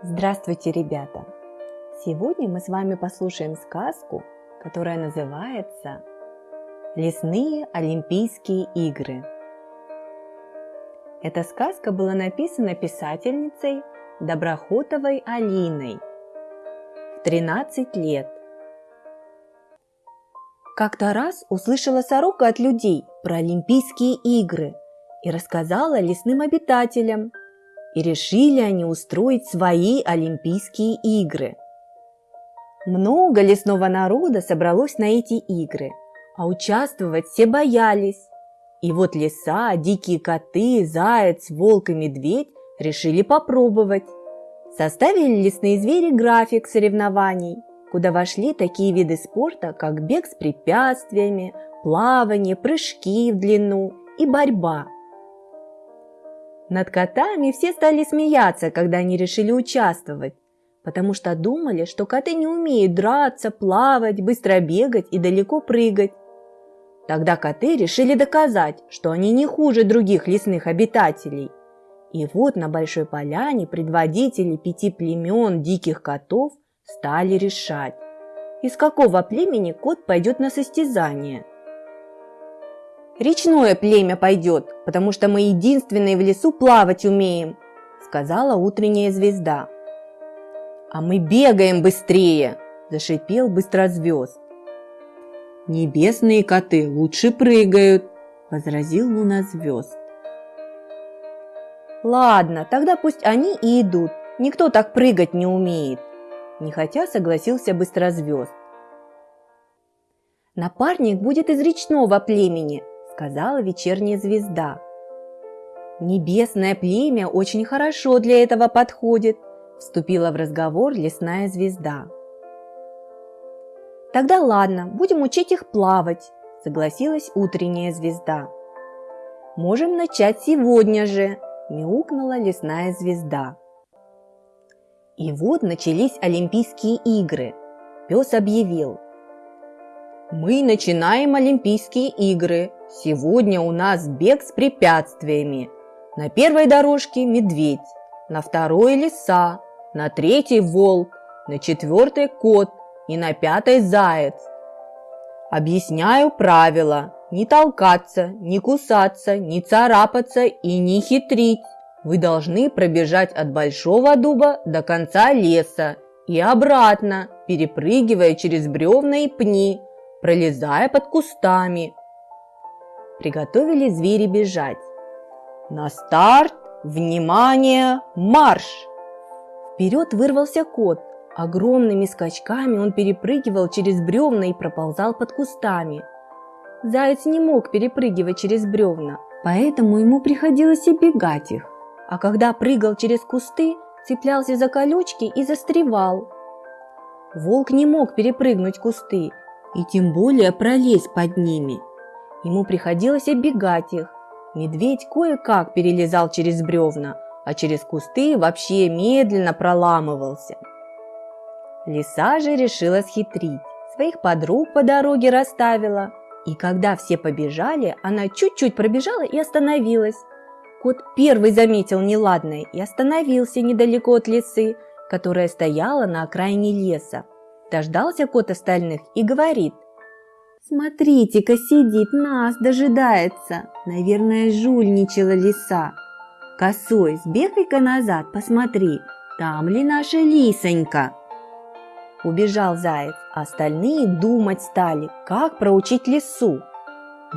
Здравствуйте, ребята! Сегодня мы с вами послушаем сказку, которая называется «Лесные Олимпийские игры». Эта сказка была написана писательницей Доброхотовой Алиной в 13 лет. Как-то раз услышала сорока от людей про Олимпийские игры и рассказала лесным обитателям – и решили они устроить свои Олимпийские игры. Много лесного народа собралось на эти игры, а участвовать все боялись. И вот лиса, дикие коты, заяц, волк и медведь решили попробовать. Составили лесные звери график соревнований, куда вошли такие виды спорта, как бег с препятствиями, плавание, прыжки в длину и борьба – над котами все стали смеяться, когда они решили участвовать, потому что думали, что коты не умеют драться, плавать, быстро бегать и далеко прыгать. Тогда коты решили доказать, что они не хуже других лесных обитателей. И вот на Большой Поляне предводители пяти племен диких котов стали решать, из какого племени кот пойдет на состязание – Речное племя пойдет, потому что мы единственные в лесу плавать умеем, сказала утренняя звезда. А мы бегаем быстрее, зашипел быстрозвезд. Небесные коты лучше прыгают, возразил лунозвезд. Ладно, тогда пусть они и идут, никто так прыгать не умеет, нехотя согласился быстрозвезд. Напарник будет из речного племени, сказала вечерняя звезда. «Небесное племя очень хорошо для этого подходит», вступила в разговор лесная звезда. «Тогда ладно, будем учить их плавать», согласилась утренняя звезда. «Можем начать сегодня же», мяукнула лесная звезда. И вот начались Олимпийские игры. Пес объявил – мы начинаем Олимпийские игры. Сегодня у нас бег с препятствиями. На первой дорожке медведь, на второй лиса, на третьей волк, на четвертой кот и на пятой заяц. Объясняю правила. Не толкаться, не кусаться, не царапаться и не хитрить. Вы должны пробежать от большого дуба до конца леса и обратно, перепрыгивая через бревна и пни, пролезая под кустами. Приготовили звери бежать. На старт, внимание, марш! Вперед вырвался кот. Огромными скачками он перепрыгивал через бревна и проползал под кустами. Заяц не мог перепрыгивать через бревна, поэтому ему приходилось бегать их. А когда прыгал через кусты, цеплялся за колючки и застревал. Волк не мог перепрыгнуть кусты и тем более пролезть под ними. Ему приходилось оббегать их. Медведь кое-как перелезал через бревна, а через кусты вообще медленно проламывался. Лиса же решила схитрить, своих подруг по дороге расставила, и когда все побежали, она чуть-чуть пробежала и остановилась. Кот первый заметил неладное и остановился недалеко от лисы, которая стояла на окраине леса. Дождался кот остальных и говорит. «Смотрите-ка, сидит, нас дожидается. Наверное, жульничала лиса. Косой, сбегай-ка назад, посмотри, там ли наша лисонька?» Убежал заяц, остальные думать стали, как проучить лису.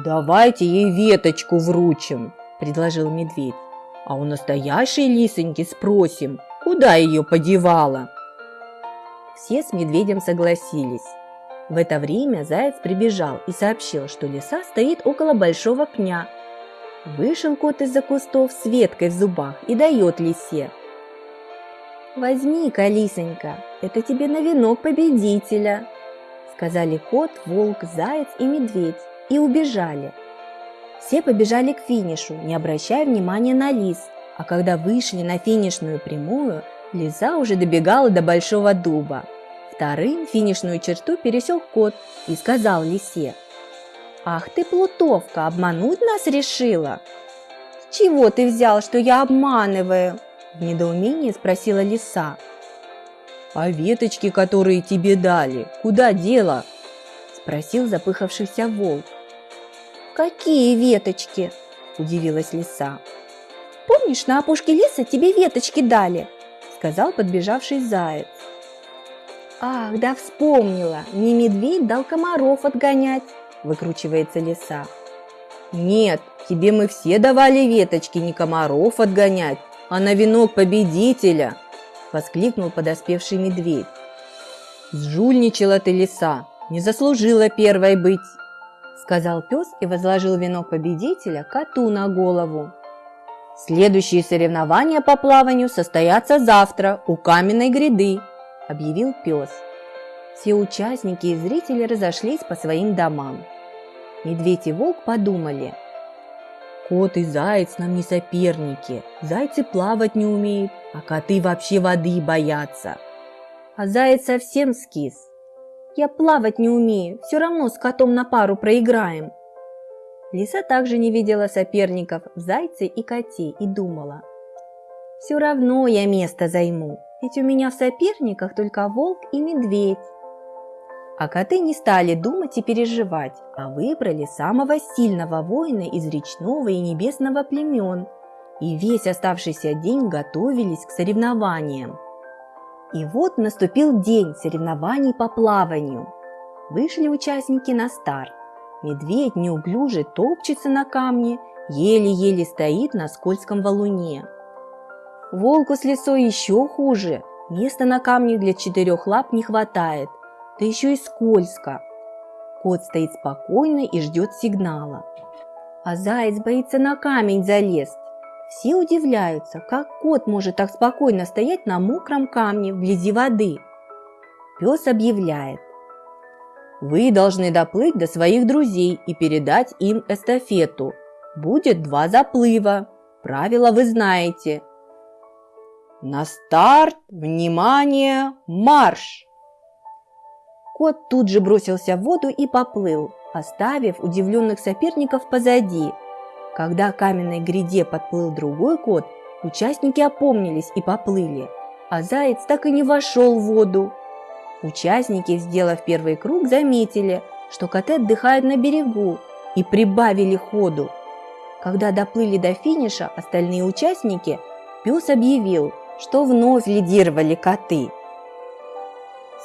«Давайте ей веточку вручим», – предложил медведь. «А у настоящей лисоньки спросим, куда ее подевала?» Все с медведем согласились. В это время заяц прибежал и сообщил, что лиса стоит около большого пня. Вышел кот из-за кустов с веткой в зубах и дает лисе. «Возьми-ка, лисонька, это тебе на венок победителя», сказали кот, волк, заяц и медведь и убежали. Все побежали к финишу, не обращая внимания на лис, а когда вышли на финишную прямую, Лиса уже добегала до большого дуба. Вторым финишную черту пересек кот и сказал лисе. «Ах ты, плутовка, обмануть нас решила?» «С чего ты взял, что я обманываю?» В недоумении спросила лиса. А веточки, которые тебе дали, куда дело? Спросил запыхавшийся волк. Какие веточки? Удивилась лиса. Помнишь, на опушке леса тебе веточки дали? Сказал подбежавший заяц. Ах, да вспомнила, мне медведь дал комаров отгонять, выкручивается лиса. Нет, тебе мы все давали веточки не комаров отгонять, а на венок победителя, воскликнул подоспевший медведь. Сжульничала ты, лиса, не заслужила первой быть, сказал пес и возложил венок победителя коту на голову. Следующие соревнования по плаванию состоятся завтра у каменной гряды, объявил пес. Все участники и зрители разошлись по своим домам. Медведь и волк подумали. Кот и заяц нам не соперники. Зайцы плавать не умеют, а коты вообще воды боятся. А заяц совсем скис. Я плавать не умею, все равно с котом на пару проиграем. Лиса также не видела соперников в зайце и коте и думала. Все равно я место займу, ведь у меня в соперниках только волк и медведь. А коты не стали думать и переживать, а выбрали самого сильного воина из речного и небесного племен, и весь оставшийся день готовились к соревнованиям. И вот наступил день соревнований по плаванию. Вышли участники на старт. Медведь неуклюже топчется на камне, еле-еле стоит на скользком валуне. Волку с лесой еще хуже, места на камне для четырех лап не хватает – да еще и скользко. Кот стоит спокойно и ждет сигнала. А заяц боится на камень залезть. Все удивляются, как кот может так спокойно стоять на мокром камне вблизи воды. Пес объявляет. Вы должны доплыть до своих друзей и передать им эстафету. Будет два заплыва. Правила вы знаете. На старт, внимание, марш! Кот тут же бросился в воду и поплыл, оставив удивленных соперников позади. Когда к каменной гряде подплыл другой кот, участники опомнились и поплыли, а заяц так и не вошел в воду. Участники, сделав первый круг, заметили, что коты отдыхают на берегу и прибавили ходу. Когда доплыли до финиша, остальные участники, пес объявил, что вновь лидировали коты –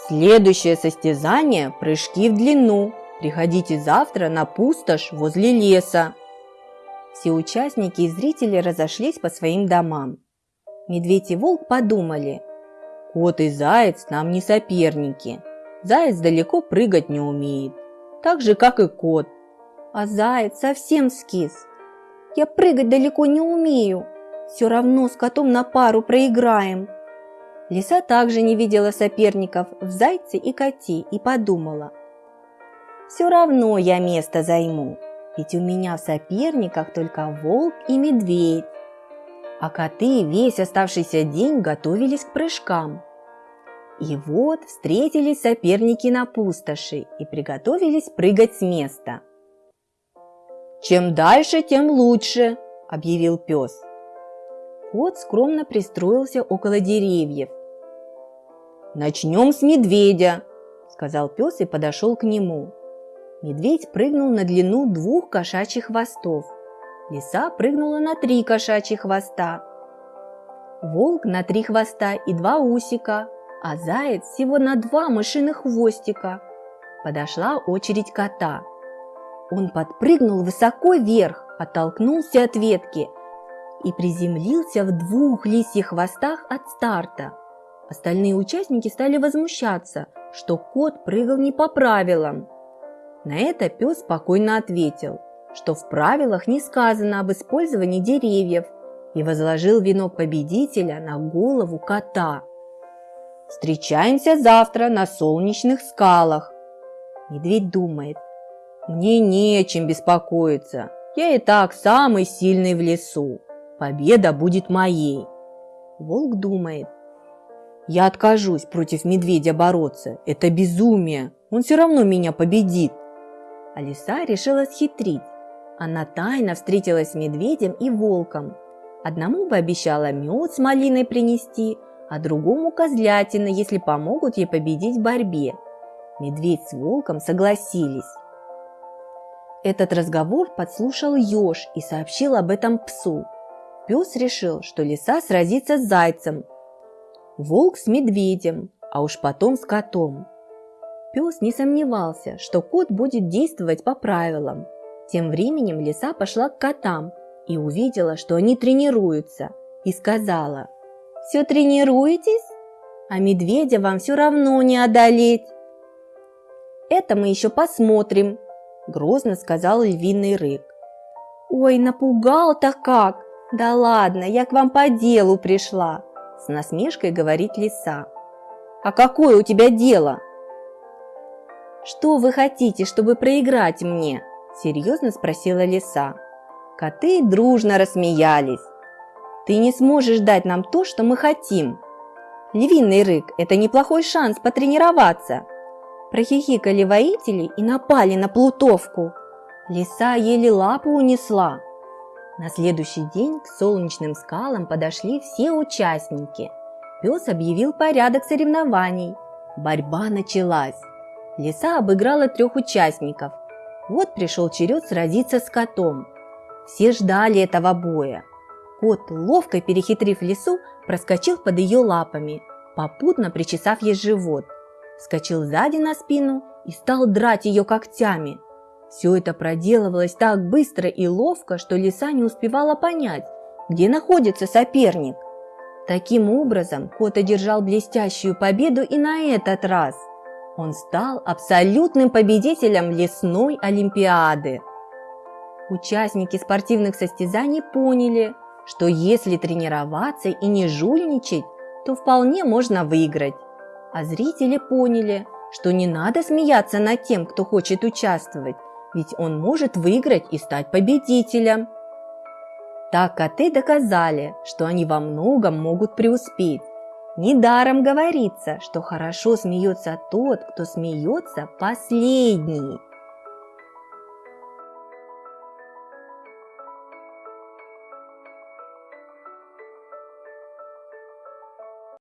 Следующее состязание – прыжки в длину. Приходите завтра на пустошь возле леса. Все участники и зрители разошлись по своим домам. Медведь и волк подумали. Кот и заяц нам не соперники. Заяц далеко прыгать не умеет, так же, как и кот. А заяц совсем скис. Я прыгать далеко не умею. Все равно с котом на пару проиграем. Лиса также не видела соперников в зайце и коте и подумала. «Все равно я место займу, ведь у меня в соперниках только волк и медведь». А коты весь оставшийся день готовились к прыжкам. И вот встретились соперники на пустоши и приготовились прыгать с места. «Чем дальше, тем лучше», – объявил пес. Кот скромно пристроился около деревьев. «Начнем с медведя», – сказал пес и подошел к нему. Медведь прыгнул на длину двух кошачьих хвостов. Лиса прыгнула на три кошачьих хвоста. Волк на три хвоста и два усика, а заяц всего на два мышиных хвостика. Подошла очередь кота. Он подпрыгнул высоко вверх, оттолкнулся от ветки и приземлился в двух лисьих хвостах от старта. Остальные участники стали возмущаться, что кот прыгал не по правилам. На это пес спокойно ответил, что в правилах не сказано об использовании деревьев и возложил венок победителя на голову кота. «Встречаемся завтра на солнечных скалах!» Медведь думает, «Мне нечем беспокоиться, я и так самый сильный в лесу. Победа будет моей. Волк думает. Я откажусь против медведя бороться. Это безумие. Он все равно меня победит. А лиса решила схитрить. Она тайно встретилась с медведем и волком. Одному пообещала мед с малиной принести, а другому козлятина, если помогут ей победить в борьбе. Медведь с волком согласились. Этот разговор подслушал еж и сообщил об этом псу. Пес решил, что лиса сразится с зайцем, волк с медведем, а уж потом с котом. Пес не сомневался, что кот будет действовать по правилам. Тем временем лиса пошла к котам и увидела, что они тренируются, и сказала, «Все тренируетесь? А медведя вам все равно не одолеть!» «Это мы еще посмотрим», – грозно сказал львиный рык. «Ой, напугал-то как! Да ладно, я к вам по делу пришла!» С насмешкой говорит лиса. «А какое у тебя дело?» «Что вы хотите, чтобы проиграть мне?» – серьезно спросила лиса. Коты дружно рассмеялись. «Ты не сможешь дать нам то, что мы хотим!» «Львиный рык – это неплохой шанс потренироваться!» Прохихикали воители и напали на плутовку. Лиса еле лапу унесла. На следующий день к солнечным скалам подошли все участники. Пес объявил порядок соревнований. Борьба началась. Лиса обыграла трех участников. Вот пришел черед сразиться с котом. Все ждали этого боя. Кот, ловко перехитрив лису, проскочил под ее лапами, попутно причесав ей живот. Скочил сзади на спину и стал драть ее когтями. Все это проделывалось так быстро и ловко, что лиса не успевала понять, где находится соперник. Таким образом, кот одержал блестящую победу и на этот раз – он стал абсолютным победителем лесной олимпиады. Участники спортивных состязаний поняли, что если тренироваться и не жульничать, то вполне можно выиграть. А зрители поняли, что не надо смеяться над тем, кто хочет участвовать, ведь он может выиграть и стать победителем. Так коты доказали, что они во многом могут преуспеть. Недаром говорится, что хорошо смеется тот, кто смеется последний.